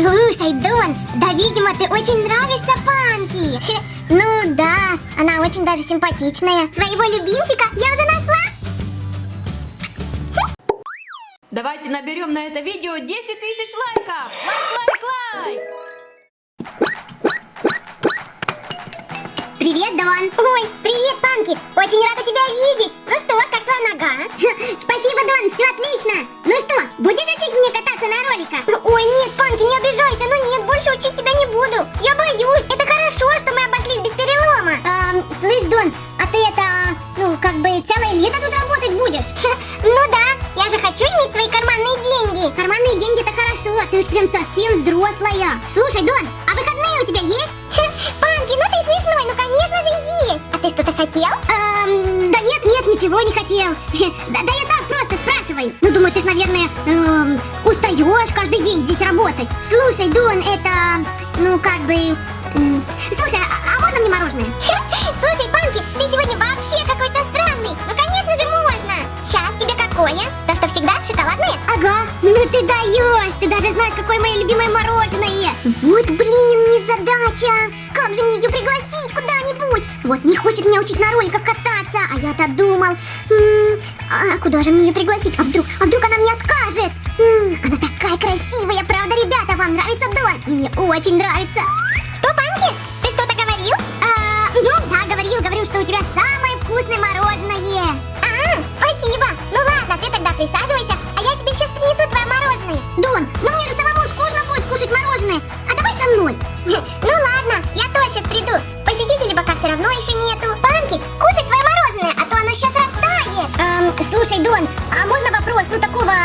Слушай, Дон, да, видимо, ты очень нравишься Панки. Ну да, она очень даже симпатичная. Своего любимчика я уже нашла. Давайте наберем на это видео 10 тысяч лайков! Лайк, лайк, лайк! Привет, Дон. Ой, привет, Панки. Очень рада тебя видеть. Ну что, как твоя нога? Спасибо, Дон, все отлично. Совсем взрослая. Слушай, Дон, а выходные у тебя есть? Панки, ну ты смешной, ну конечно же есть. А ты что-то хотел? Эм, да нет, нет, ничего не хотел. Да, да я так просто спрашиваю. Ну думаю, ты ж, наверное, эм, устаешь каждый день здесь работать. Слушай, Дон, это, ну как бы... м, Слушай, а, а можно мне мороженое? Слушай, Панки, ты сегодня даже знаешь, какое мое любимое мороженое. Вот, блин, незадача. Как же мне ее пригласить куда-нибудь? Вот не хочет меня учить на роликах кататься, а я-то думал, м, а куда же мне ее пригласить? А вдруг, а вдруг она мне откажет? М, она такая красивая, правда, ребята? Вам нравится Дон? Мне очень нравится.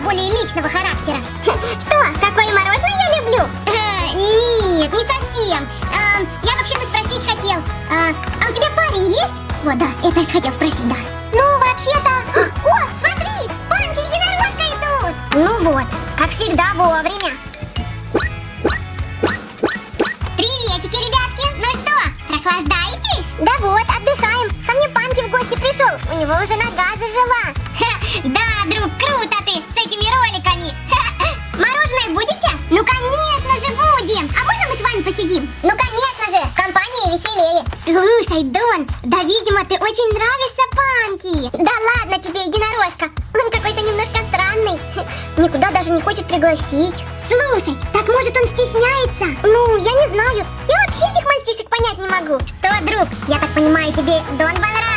Более личного характера? Что, какое мороженое я люблю? Э, Нет, не совсем. Эм, Я вообще-то спросить хотел. А а у тебя парень есть? Вот, да, это я хотел спросить, да. Ну, вообще-то... О, смотри, панки единорожка идут. Ну вот, как всегда вовремя. Приветики, ребятки. Ну что, прохлаждаетесь? Да вот, отдыхаем. Ко мне Панки в гости пришел. У него уже нога зажила. Да, друг, круто ты с этими роликами. Мороженое будете? Ну, конечно же, будем. А можно мы с вами посидим? Ну, конечно же, в компании веселее. Слушай, Дон, да, видимо, ты очень нравишься Панки. Да ладно тебе, единорожка. Он какой-то немножко странный. Никуда даже не хочет пригласить. Слушай, так может он стесняется? Ну, я не знаю. Я вообще этих мальчишек понять не могу. Что, друг, я так понимаю, тебе Дон понравилась?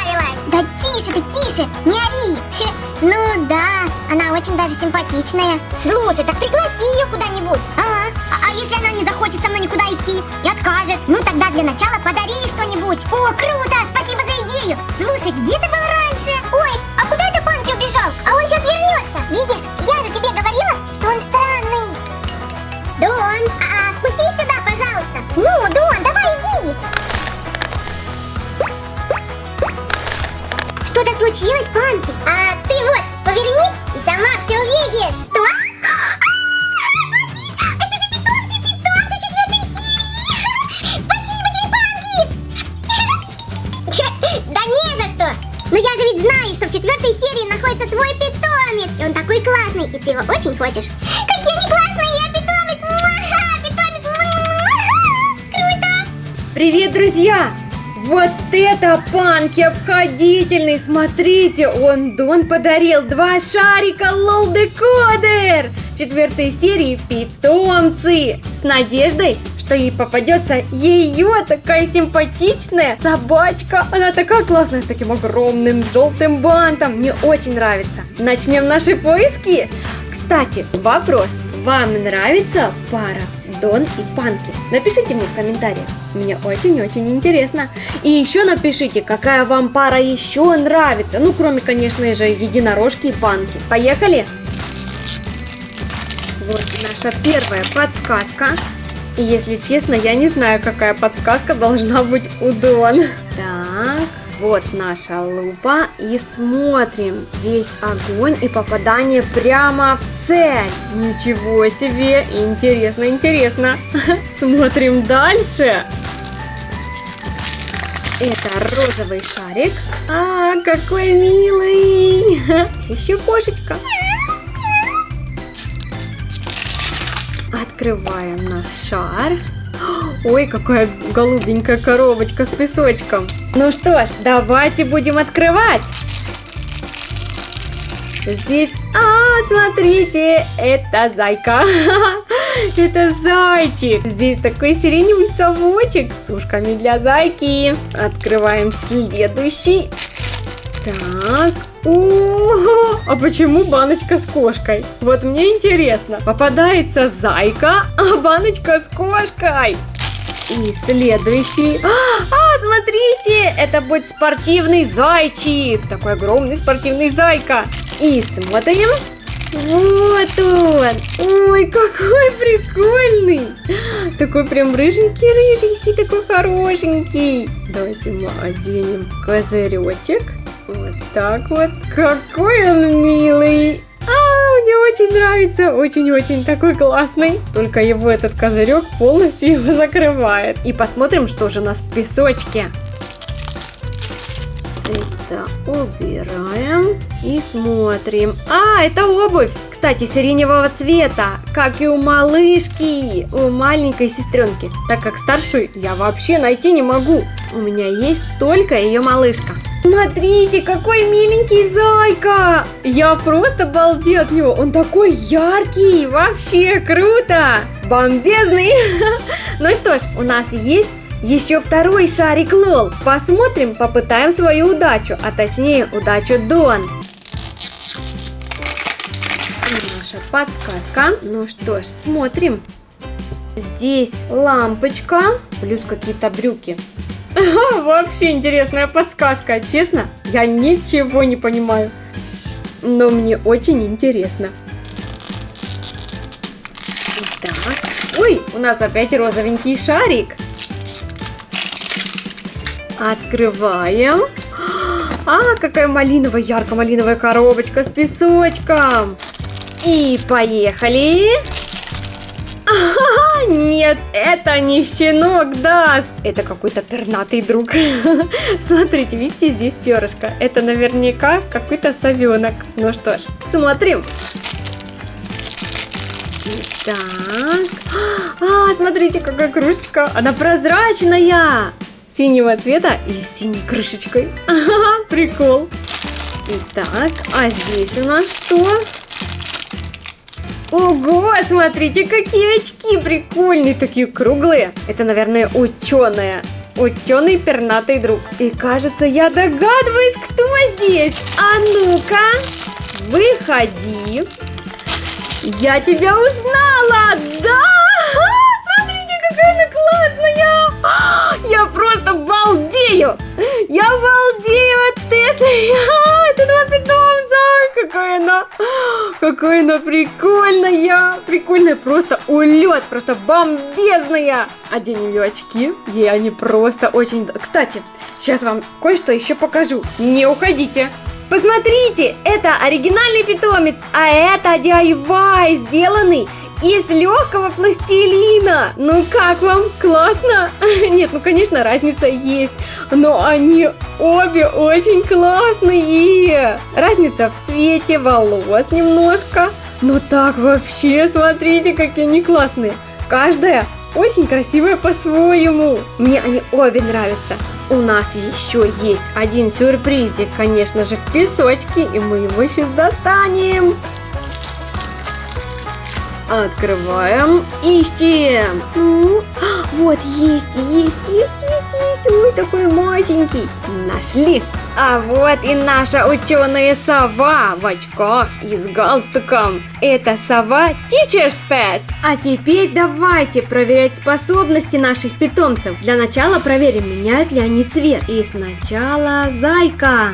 Да тише ты, тише, не ори. Ну да, она очень даже симпатичная. Слушай, так пригласи ее куда-нибудь. Ага. А, а если она не захочет со мной никуда идти и откажет? Ну тогда для начала подари ей что-нибудь. О, круто, спасибо за идею. Слушай, где ты был раньше? Ой, а куда это Панки убежал? А он сейчас вернется. Видишь, я же тебе говорила, что он странный. Дон, а, спустись сюда, пожалуйста. Ну, Дон, давай иди. Что-то случилось, Панки? А повернись и сама все увидишь. Что? Да не за что. Но я же ведь знаю, что в четвертой серии находится твой питомец. И он такой классный, и ты его очень хочешь. Какие они классные, я питомец. Муаха, питомец. Муаха. Круто. Привет, друзья! Вот это панки обходительный! Смотрите, он Дон подарил два шарика лол декодер четвертой серии питомцы с надеждой, что ей попадется ее такая симпатичная собачка. Она такая классная с таким огромным желтым бантом. Мне очень нравится. Начнем наши поиски. Кстати, вопрос. Вам нравится пара Дон и Панки? Напишите мне в комментариях. Мне очень-очень интересно. И еще напишите, какая вам пара еще нравится. Ну, кроме, конечно же, единорожки и Панки. Поехали! Вот наша первая подсказка. И если честно, я не знаю, какая подсказка должна быть у Дон. Так, вот наша лупа. И смотрим. Здесь огонь и попадание прямо в цель. Ничего себе! Интересно, интересно. Смотрим дальше. Это розовый шарик. А, какой милый! Еще кошечка. Открываем наш шар. Ой, какая голубенькая коробочка с песочком. Ну что ж, давайте будем открывать. Здесь, а, смотрите, это зайка. Это зайчик. Здесь такой сиреневый совочек с ушками для зайки. Открываем следующий. Так. О, а почему баночка с кошкой? Вот мне интересно. Попадается зайка, а баночка с кошкой. И следующий. А, смотрите, это будет спортивный зайчик. Такой огромный спортивный зайка. И смотрим. Вот он. Ой, какой прикольный. Такой прям рыженький-рыженький, такой хорошенький. Давайте мы оденем козыречек. Вот так вот. Какой он милый. А, мне очень нравится. Очень-очень такой классный. Только его этот козырек полностью его закрывает. И посмотрим, что же у нас в песочке. Это убираем и смотрим. А, это обувь. Кстати, сиреневого цвета, как и у малышки, у маленькой сестренки. Так как старшую я вообще найти не могу. У меня есть только ее малышка. Смотрите, какой миленький зайка! Я просто балдею от него. Он такой яркий, вообще круто! Бомбезный! Ну что ж, у нас есть еще второй шарик Лол. Посмотрим, попытаем свою удачу, а точнее удачу Дон. Наша подсказка. Ну что ж, смотрим. Здесь лампочка, плюс какие-то брюки. Вообще интересная подсказка. Честно, я ничего не понимаю. Но мне очень интересно. Так. Ой, у нас опять розовенький шарик. Открываем. А, какая малиновая, ярко-малиновая коробочка с песочком. И поехали. А, нет, это не щенок Даск. Это какой-то пернатый друг. Смотрите, видите, здесь перышко. Это наверняка какой-то совенок. Ну что ж, смотрим. Так. А, смотрите, какая кружечка. Она прозрачная. Синего цвета и синей крышечкой. Прикол. Итак, а здесь у нас что? Ого, смотрите, какие очки прикольные, такие круглые. Это, наверное, ученые. Ученый пернатый друг. И кажется, я догадываюсь, кто здесь. А ну-ка, выходи. Я тебя узнала, да? Классная. Я просто балдею. Я балдею от этой. Это два питомца. Какая она, какая она прикольная. Прикольная, просто улет, просто бомбезная. Оденем ее очки. Ей они просто очень... Кстати, сейчас вам кое-что еще покажу. Не уходите. Посмотрите, это оригинальный питомец, а это DIY, сделанный из легкого пластилина. Ну как вам? Классно? Нет, ну конечно разница есть, но они обе очень классные. Разница в цвете волос немножко. Но так вообще, смотрите, какие они классные. Каждая очень красивая по-своему. Мне они обе нравятся. У нас еще есть один сюрпризик, конечно же, в песочке, и мы его сейчас достанем. Открываем, ищем. Ну, вот есть, есть, есть, есть, есть. Ой, такой масенький. Нашли. А вот и наша ученая сова в очках и с галстуком. Это сова Teacher's Pet. А теперь давайте проверять способности наших питомцев. Для начала проверим, меняют ли они цвет. И сначала зайка.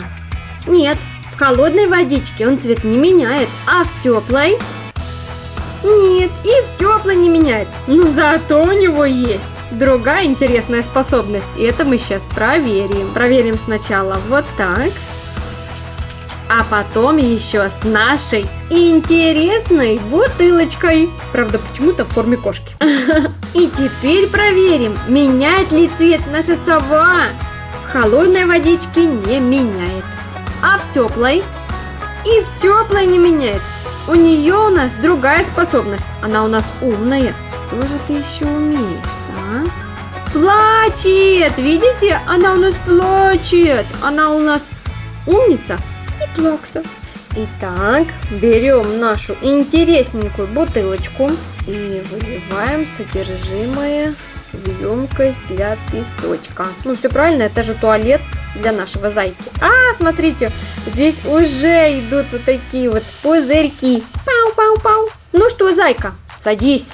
Нет, в холодной водичке он цвет не меняет, а в теплой тепло не меняет. Но зато у него есть другая интересная способность. И это мы сейчас проверим. Проверим сначала вот так. А потом еще с нашей интересной бутылочкой. Правда, почему-то в форме кошки. И теперь проверим, меняет ли цвет наша сова. В холодной водичке не меняет. А в теплой? И в теплой не меняет. У нее у нас другая способность. Она у нас умная. Что же ты еще умеешь, а? Плачет! Видите? Она у нас плачет. Она у нас умница и плакса. Итак, берем нашу интересненькую бутылочку и выливаем содержимое в емкость для песочка. Ну, все правильно, это же туалет для нашего зайки. А, смотрите, здесь уже идут вот такие вот пузырьки. Пау-пау-пау. Ну что, зайка, садись.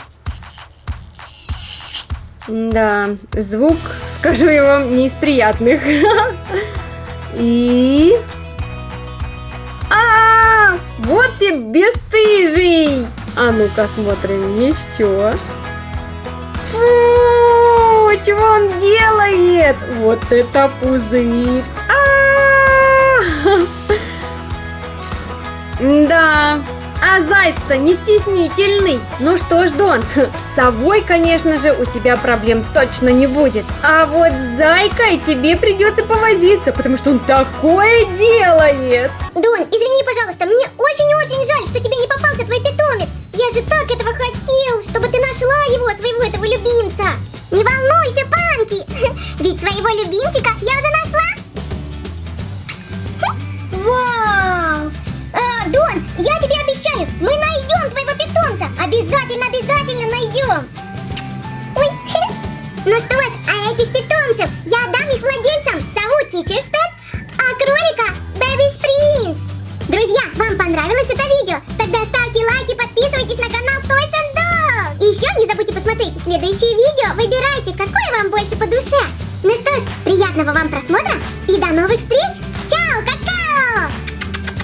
Да, звук, скажу я вам, не из приятных. И... А, вот ты бесстыжий! А ну-ка смотрим еще. Фу, делает? Вот это пузырь. А! Да, а заяц-то не стеснительный. Ну что ж, Дон, с совой, конечно же, у тебя проблем точно не будет. А вот с зайкой тебе придется повозиться, потому что он такое делает. Дон, извини, пожалуйста, ну что ж, а этих питомцев я отдам их владельцам. Зовут Pet, а кролика Baby's Prince. Друзья, вам понравилось это видео? Тогда ставьте лайки, подписывайтесь на канал Toys and Dolls. И еще не забудьте посмотреть следующее видео. Выбирайте, какое вам больше по душе. Ну что ж, приятного вам просмотра и до новых встреч!